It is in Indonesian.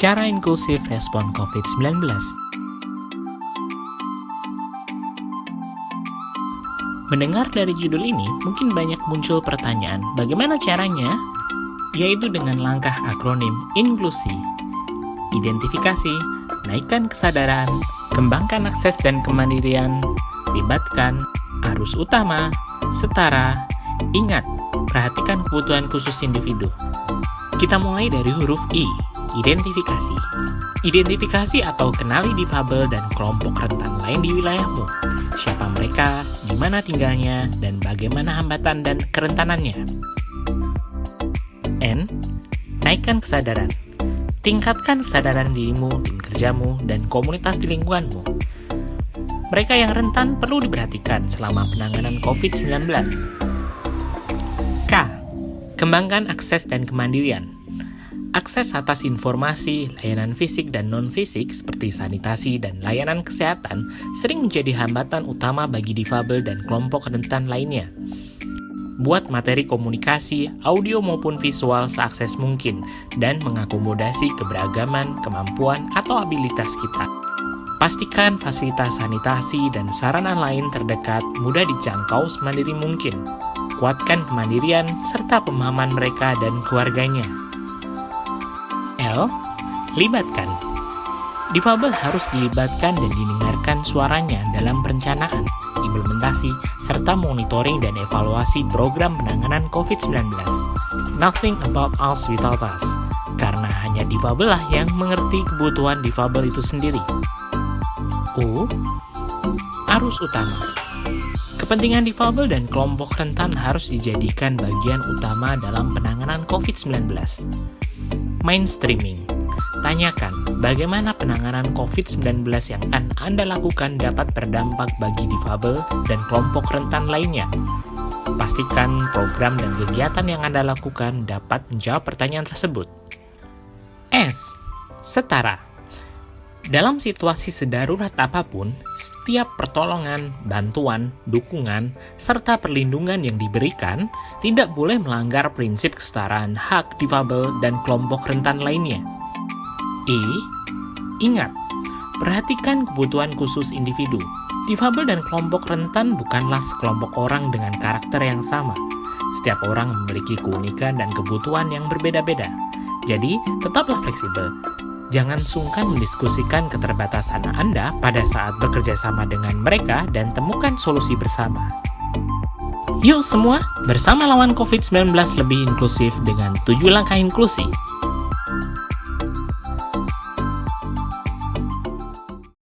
Cara inklusif respon COVID-19 Mendengar dari judul ini, mungkin banyak muncul pertanyaan, bagaimana caranya? Yaitu dengan langkah akronim inklusi. Identifikasi, naikkan kesadaran, kembangkan akses dan kemandirian, libatkan, arus utama, setara, ingat, perhatikan kebutuhan khusus individu. Kita mulai dari huruf I, identifikasi. Identifikasi atau kenali difabel dan kelompok rentan lain di wilayahmu. Siapa mereka, di mana tinggalnya, dan bagaimana hambatan dan kerentanannya. N. Naikkan kesadaran. Tingkatkan kesadaran dirimu, tim kerjamu, dan komunitas di lingkunganmu. Mereka yang rentan perlu diperhatikan selama penanganan COVID-19. K. Kembangkan akses dan kemandirian. Akses atas informasi, layanan fisik dan non-fisik seperti sanitasi dan layanan kesehatan sering menjadi hambatan utama bagi difabel dan kelompok rentan lainnya. Buat materi komunikasi, audio maupun visual seakses mungkin dan mengakomodasi keberagaman, kemampuan, atau abilitas kita. Pastikan fasilitas sanitasi dan sarana lain terdekat mudah dijangkau semandiri mungkin. Kuatkan kemandirian serta pemahaman mereka dan keluarganya. L. Libatkan Difabel harus dilibatkan dan didengarkan suaranya dalam perencanaan, implementasi, serta monitoring dan evaluasi program penanganan COVID-19. Nothing about us without us, karena hanya difabel lah yang mengerti kebutuhan difabel itu sendiri. U. Arus utama Kepentingan difabel dan kelompok rentan harus dijadikan bagian utama dalam penanganan COVID-19 mainstreaming. Tanyakan, bagaimana penanganan COVID-19 yang Anda lakukan dapat berdampak bagi difabel dan kelompok rentan lainnya. Pastikan program dan kegiatan yang Anda lakukan dapat menjawab pertanyaan tersebut. S. Setara dalam situasi sedarurat apa pun, setiap pertolongan, bantuan, dukungan, serta perlindungan yang diberikan tidak boleh melanggar prinsip kesetaraan hak difabel dan kelompok rentan lainnya. I. Ingat, perhatikan kebutuhan khusus individu. Difabel dan kelompok rentan bukanlah sekelompok orang dengan karakter yang sama. Setiap orang memiliki keunikan dan kebutuhan yang berbeda-beda. Jadi, tetaplah fleksibel jangan sungkan mendiskusikan keterbatasan Anda pada saat bekerja sama dengan mereka dan temukan solusi bersama. Yuk semua, bersama lawan COVID-19 lebih inklusif dengan tujuh langkah inklusi.